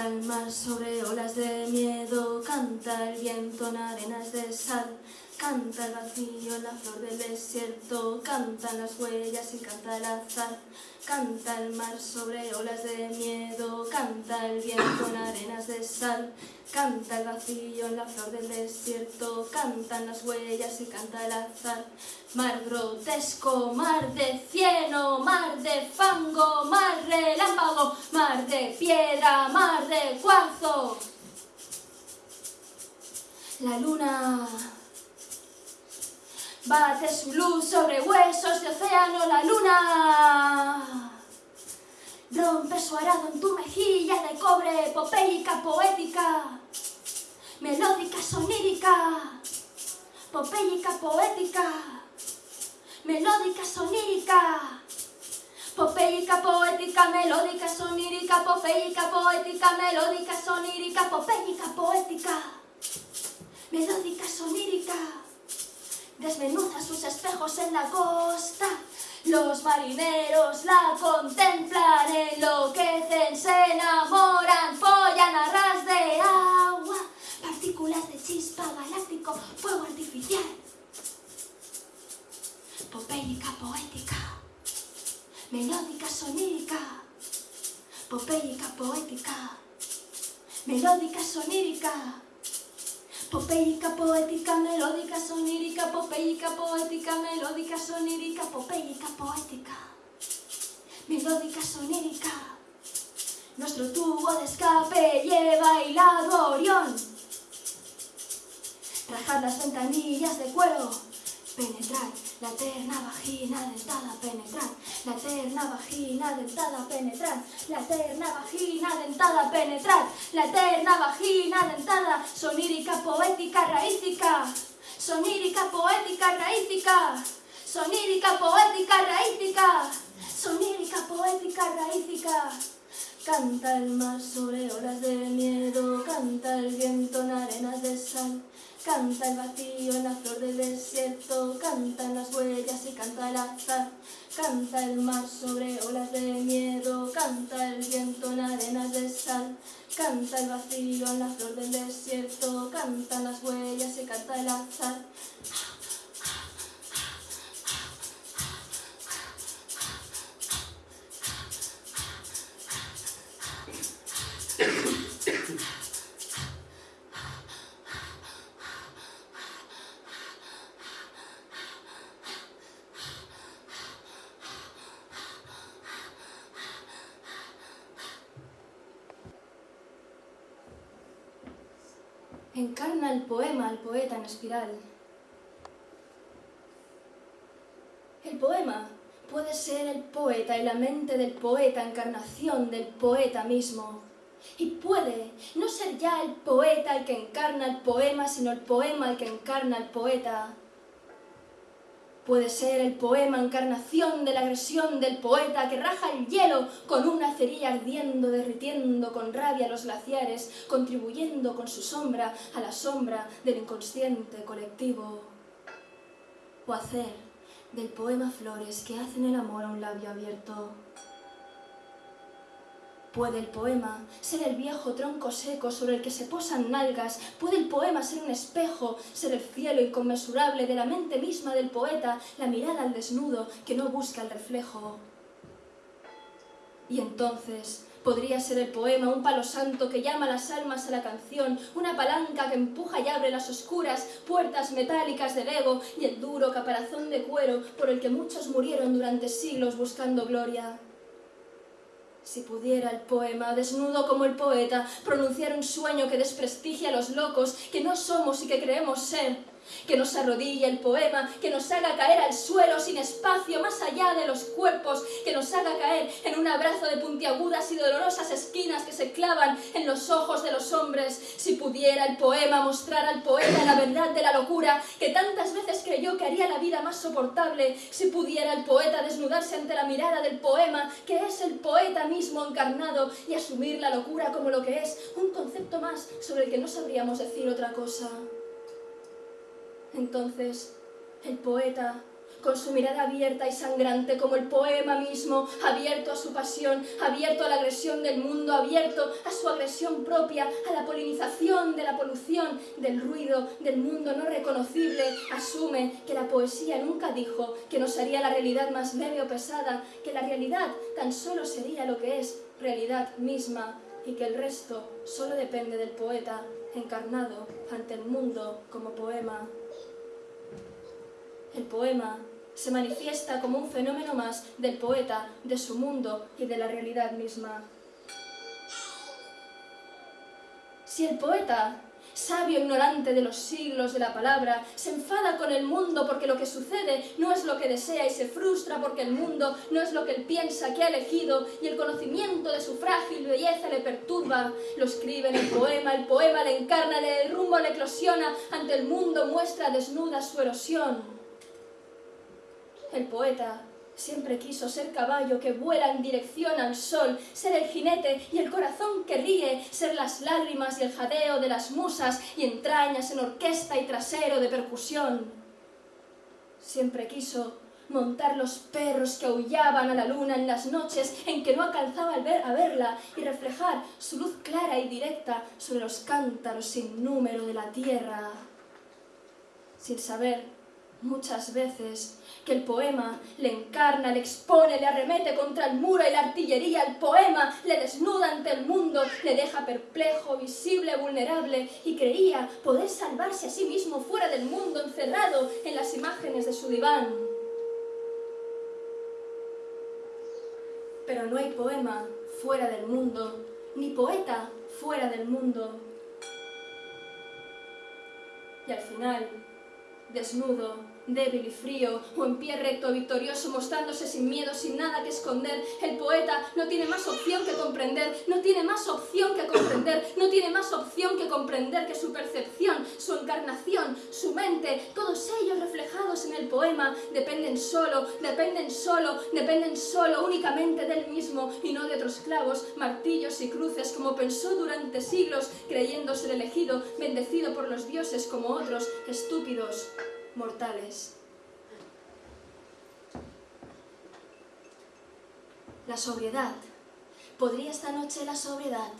Canta el mar sobre olas de miedo, canta el viento en arenas de sal, canta el vacío en la flor del desierto, cantan las huellas y canta el azar. Canta el mar sobre olas de miedo, canta el viento en arenas de sal, canta el vacío en la flor del desierto, cantan las huellas y canta el azar. Mar grotesco, mar de cieno, mar de fango, mar relámpago, mar de piedra, mar de cuarzo. La luna bate su luz sobre huesos de océano, la luna rompe su arado en tu mejilla de cobre, popéica, poética, melódica, sonírica, popéica, poética, melódica, sonírica, Popéica, poética, melódica, sonírica, popéica, poética, melódica, sonírica, popéica, poética, melódica, sonírica. Desmenuza sus espejos en la costa, los marineros la contemplan, enloquecen, se enamoran, follan a ras de agua, partículas de chispa galáctico, fuego artificial. Popéica, poética. Melódica, sonírica, popéica, poética, melódica, sonírica, popéica, poética, melódica, sonírica, popéica, poética, melódica, sonírica, popéica, poética, melódica, sonírica. Nuestro tubo de escape lleva hilado Orión. Rajar las ventanillas de cuero, penetrar la eterna vagina dentada penetrar, la eterna vagina dentada penetrar, la eterna vagina dentada penetrar, la eterna vagina dentada, sonírica, poética, raícica, sonírica, poética, raícica, sonírica, poética, raícica, sonírica, poética, raícica. Canta el mar sobre olas de miedo, canta el viento en arenas de sal, Canta el vacío en la flor del desierto, cantan las huellas y canta el azar. Canta el mar sobre olas de miedo, canta el viento en arenas de sal. Canta el vacío en la flor del desierto, cantan las huellas y canta el azar. Poema al poeta en espiral. El poema puede ser el poeta y la mente del poeta, encarnación del poeta mismo. Y puede no ser ya el poeta el que encarna el poema, sino el poema el que encarna el poeta. Puede ser el poema encarnación de la agresión del poeta que raja el hielo con una cerilla ardiendo, derritiendo con rabia los glaciares, contribuyendo con su sombra a la sombra del inconsciente colectivo. O hacer del poema flores que hacen el amor a un labio abierto. Puede el poema ser el viejo tronco seco sobre el que se posan nalgas, puede el poema ser un espejo, ser el cielo inconmensurable de la mente misma del poeta, la mirada al desnudo que no busca el reflejo. Y entonces podría ser el poema un palo santo que llama las almas a la canción, una palanca que empuja y abre las oscuras puertas metálicas del ego y el duro caparazón de cuero por el que muchos murieron durante siglos buscando gloria. Si pudiera el poema, desnudo como el poeta, pronunciar un sueño que desprestigia a los locos, que no somos y que creemos ser, que nos arrodille el poema, que nos haga caer al suelo sin espacio más allá de los cuerpos, que nos haga caer en un abrazo de puntiagudas y dolorosas esquinas que se clavan en los ojos de los hombres. Si pudiera el poema mostrar al poeta la verdad de la locura que tantas veces creyó que haría la vida más soportable, si pudiera el poeta desnudarse ante la mirada del poema, que es el poeta mismo encarnado, y asumir la locura como lo que es, un concepto más sobre el que no sabríamos decir otra cosa. Entonces, el poeta con su mirada abierta y sangrante como el poema mismo, abierto a su pasión, abierto a la agresión del mundo, abierto a su agresión propia, a la polinización de la polución, del ruido, del mundo no reconocible, asume que la poesía nunca dijo que nos haría la realidad más leve o pesada, que la realidad tan solo sería lo que es realidad misma y que el resto solo depende del poeta encarnado ante el mundo como poema. El poema se manifiesta como un fenómeno más del poeta, de su mundo y de la realidad misma. Si el poeta, sabio ignorante de los siglos de la palabra, se enfada con el mundo porque lo que sucede no es lo que desea y se frustra porque el mundo no es lo que él piensa que ha elegido y el conocimiento de su frágil belleza le perturba, lo escribe en el poema, el poema le encarna, le rumbo, le eclosiona, ante el mundo muestra desnuda su erosión. El poeta siempre quiso ser caballo que vuela en dirección al sol, ser el jinete y el corazón que ríe, ser las lágrimas y el jadeo de las musas y entrañas en orquesta y trasero de percusión. Siempre quiso montar los perros que aullaban a la luna en las noches en que no alcanzaba a verla y reflejar su luz clara y directa sobre los cántaros sin número de la tierra, sin saber muchas veces que el poema le encarna, le expone, le arremete contra el muro y la artillería, el poema le desnuda ante el mundo, le deja perplejo, visible, vulnerable y creía poder salvarse a sí mismo fuera del mundo, encerrado en las imágenes de su diván. Pero no hay poema fuera del mundo, ni poeta fuera del mundo. Y al final, desnudo, débil y frío, o en pie recto, victorioso, mostrándose sin miedo, sin nada que esconder. El poeta no tiene más opción que comprender, no tiene más opción que comprender, no tiene más opción que comprender que su percepción, su encarnación, su mente, todos ellos reflejados en el poema, dependen solo, dependen solo, dependen solo únicamente del mismo y no de otros clavos, martillos y cruces, como pensó durante siglos, creyéndose el elegido, bendecido por los dioses como otros, estúpidos, mortales. La sobriedad. ¿Podría esta noche la sobriedad?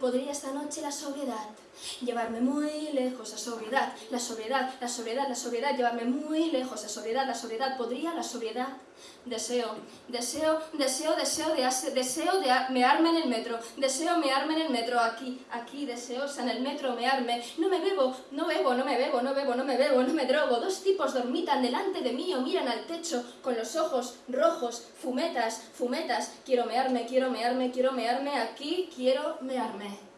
¿Podría esta noche la sobriedad? Llevarme muy lejos a sobriedad, la sobriedad, la sobriedad, la sobriedad, llevarme muy lejos a sobriedad, la sobriedad, ¿podría la sobriedad? Deseo, deseo, deseo, deseo de, deseo de mearme en el metro, deseo mearme en el metro, aquí, aquí, deseosa en el metro mearme, no me bebo, no bebo, no me bebo, no bebo, no me bebo, no me drogo, dos tipos dormitan delante de mí o miran al techo con los ojos rojos, fumetas, fumetas, quiero mearme, quiero mearme, quiero mearme, aquí quiero mearme.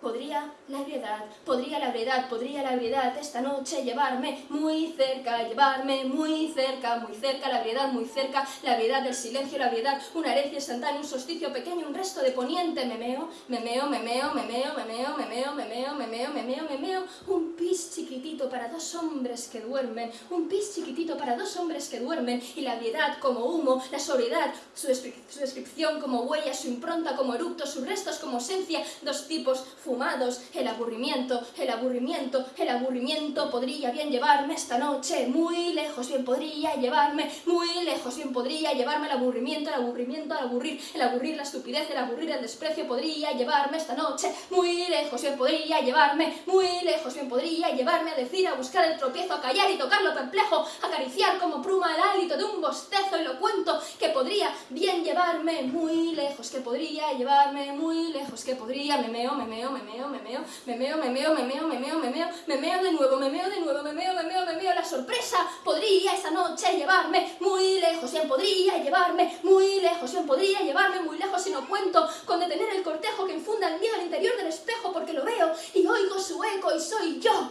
Podría la ebriedad, podría la ebriedad, podría la ebriedad esta noche llevarme muy cerca, llevarme muy cerca, muy cerca, la ebriedad muy cerca, la ebriedad del silencio, la ebriedad, una herencia instantánea, un solsticio pequeño, un resto de poniente, me meo, me meo, me meo, me meo, me meo, me meo, me meo, me meo, me meo, me meo, un pis chiquitito para dos hombres que duermen, un pis chiquitito para dos hombres que duermen, y la ebriedad como humo, la sobriedad, su, descripción como huella, su impronta como eructo, sus restos como esencia, dos tipos fumados, el aburrimiento, el aburrimiento, el aburrimiento podría bien llevarme esta noche. Muy lejos, bien podría llevarme muy lejos, bien podría llevarme el aburrimiento, el aburrimiento, el aburrir, el aburrir la estupidez, el aburrir el desprecio, podría llevarme esta noche. Muy lejos, bien podría llevarme muy lejos, bien podría llevarme a decir, a buscar el tropiezo, a callar y tocarlo perplejo, acariciar como pruma el hálito de un bostezo y lo cuento, que podría bien llevarme. Muy lejos, que podría llevarme muy lejos, que podría, me meo, me meo, me me meo, me meo, me meo, me meo, me meo, me meo, me meo, me meo de nuevo, me meo de nuevo, me meo, me meo, me meo, la sorpresa podría esa noche llevarme muy lejos, bien podría llevarme muy lejos, bien podría llevarme muy lejos. Si no cuento con detener el cortejo que infunda el miedo al interior del espejo porque lo veo y oigo su eco y soy yo,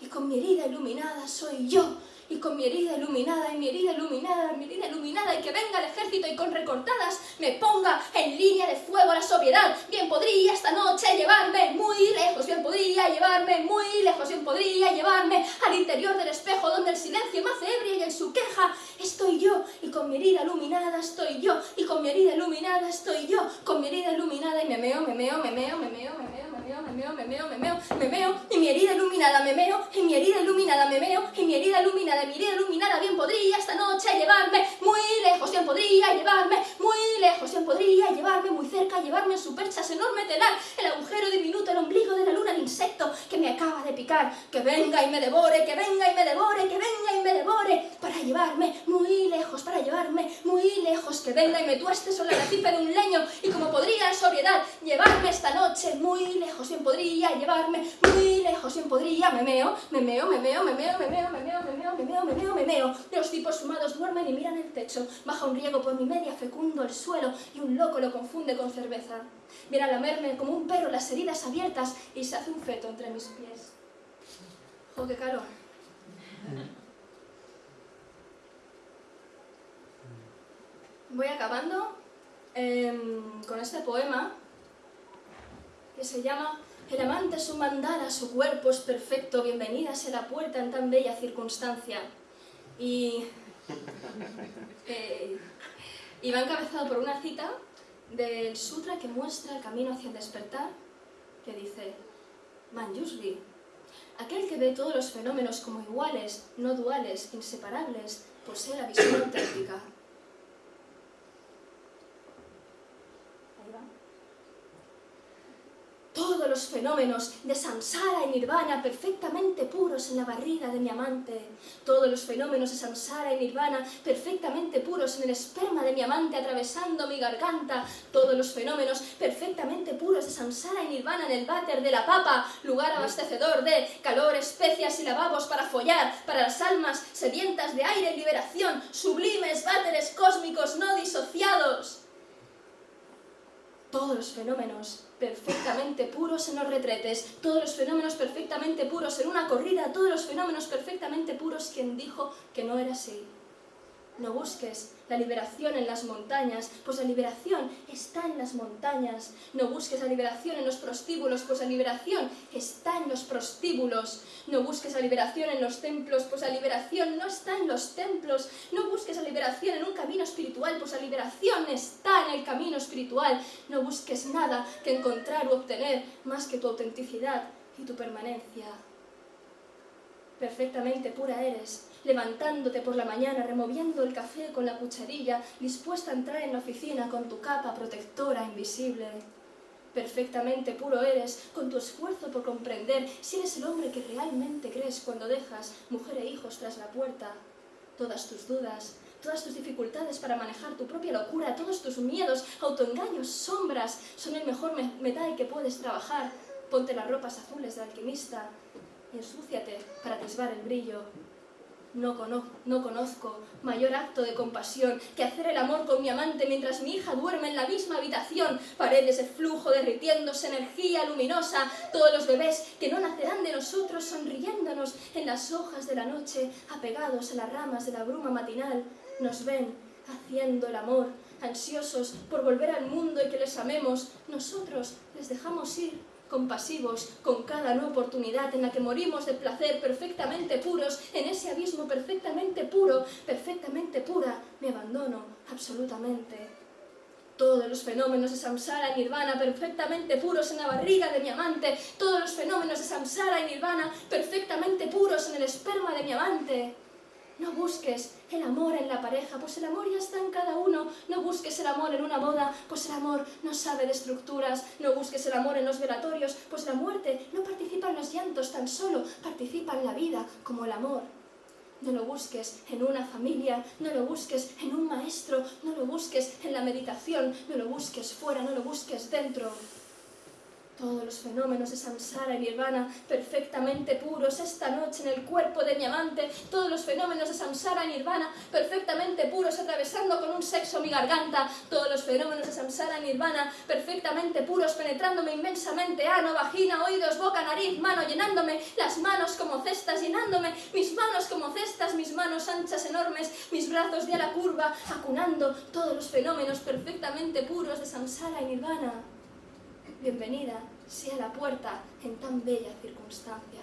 y con mi herida iluminada soy yo, y con mi herida iluminada, y mi herida iluminada, mi herida iluminada, y que venga el ejército y con recortadas me ponga en línea de fuego la sobriedad. Bien podría esta noche llevarme muy lejos, bien podría llevarme muy lejos, bien podría llevarme al interior del espejo donde el silencio me hace ebria y en su queja estoy yo, y con mi herida iluminada estoy yo, y con mi herida iluminada estoy yo, con mi herida iluminada y me meo, me meo, me meo, me meo, me meo, me meo, me meo, me meo, me meo, me meo, y mi herida iluminada me meo, y mi herida iluminada me meo, y mi herida iluminada de mi vida iluminada, bien podría esta noche llevarme muy lejos, bien podría llevarme muy lejos, bien podría llevarme muy cerca, llevarme en su perchas enorme telar, el agujero diminuto, el ombligo de la luna, el insecto que me acaba de picar, que venga y me devore, que venga y me devore, que venga y me devore, para llevarme para llevarme muy lejos, que venga y me tueste sobre la recife de un leño, y como podría en sobriedad llevarme esta noche muy lejos, bien podría llevarme muy lejos, bien podría, me meo, me meo, me meo, me meo, me meo, me meo, me los tipos fumados duermen y miran el techo, baja un riego por mi media fecundo el suelo, y un loco lo confunde con cerveza. Viene a lamerme como un perro las heridas abiertas y se hace un feto entre mis pies. ¡Jo, calor! Voy acabando em, con este poema que se llama El amante es un mandala, su cuerpo es perfecto, bienvenida a la puerta en tan bella circunstancia. Y, eh, y va encabezado por una cita del sutra que muestra el camino hacia el despertar, que dice Manjusri, aquel que ve todos los fenómenos como iguales, no duales, inseparables, posee la visión auténtica. todos los fenómenos de samsara y nirvana perfectamente puros en la barriga de mi amante, todos los fenómenos de samsara y nirvana perfectamente puros en el esperma de mi amante atravesando mi garganta, todos los fenómenos perfectamente puros de samsara y nirvana en el váter de la papa, lugar abastecedor de calor, especias y lavabos para follar, para las almas sedientas de aire y liberación, sublimes váteres cósmicos no disociados. Todos los fenómenos perfectamente puros en los retretes, todos los fenómenos perfectamente puros en una corrida, todos los fenómenos perfectamente puros, quien dijo que no era así. No busques la liberación en las montañas, pues la liberación está en las montañas. No busques la liberación en los prostíbulos, pues la liberación está en los prostíbulos. No busques la liberación en los templos, pues la liberación no está en los templos. No busques la liberación en un camino espiritual, pues la liberación está en el camino espiritual. No busques nada que encontrar o obtener más que tu autenticidad y tu permanencia. Perfectamente pura eres, levantándote por la mañana, removiendo el café con la cucharilla, dispuesta a entrar en la oficina con tu capa protectora invisible. Perfectamente puro eres, con tu esfuerzo por comprender si eres el hombre que realmente crees cuando dejas mujer e hijos tras la puerta. Todas tus dudas, todas tus dificultades para manejar tu propia locura, todos tus miedos, autoengaños, sombras, son el mejor metal que puedes trabajar. Ponte las ropas azules de alquimista ensúciate para atisbar el brillo. No, no conozco mayor acto de compasión que hacer el amor con mi amante mientras mi hija duerme en la misma habitación, paredes de flujo derritiéndose, energía luminosa, todos los bebés que no nacerán de nosotros sonriéndonos en las hojas de la noche, apegados a las ramas de la bruma matinal, nos ven haciendo el amor, ansiosos por volver al mundo y que les amemos, nosotros les dejamos ir compasivos con cada nueva oportunidad en la que morimos de placer perfectamente puros, en ese abismo perfectamente puro, perfectamente pura, me abandono absolutamente. Todos los fenómenos de samsara y nirvana perfectamente puros en la barriga de mi amante, todos los fenómenos de samsara y nirvana perfectamente puros en el esperma de mi amante. No busques el amor en la pareja, pues el amor ya está en cada uno. No busques el amor en una boda, pues el amor no sabe de estructuras. No busques el amor en los velatorios, pues la muerte no participa en los llantos, tan solo participa en la vida como el amor. No lo busques en una familia, no lo busques en un maestro, no lo busques en la meditación, no lo busques fuera, no lo busques dentro todos los fenómenos de samsara y nirvana perfectamente puros esta noche en el cuerpo de mi amante, todos los fenómenos de samsara y nirvana perfectamente puros atravesando con un sexo mi garganta, todos los fenómenos de samsara y nirvana perfectamente puros penetrándome inmensamente, ano, vagina, oídos, boca, nariz, mano, llenándome. Las manos como cestas, llenándome. Mis manos como cestas, mis manos anchas enormes, mis brazos de ala curva, acunando todos los fenómenos perfectamente puros de samsara y nirvana bienvenida sea la puerta en tan bella circunstancia.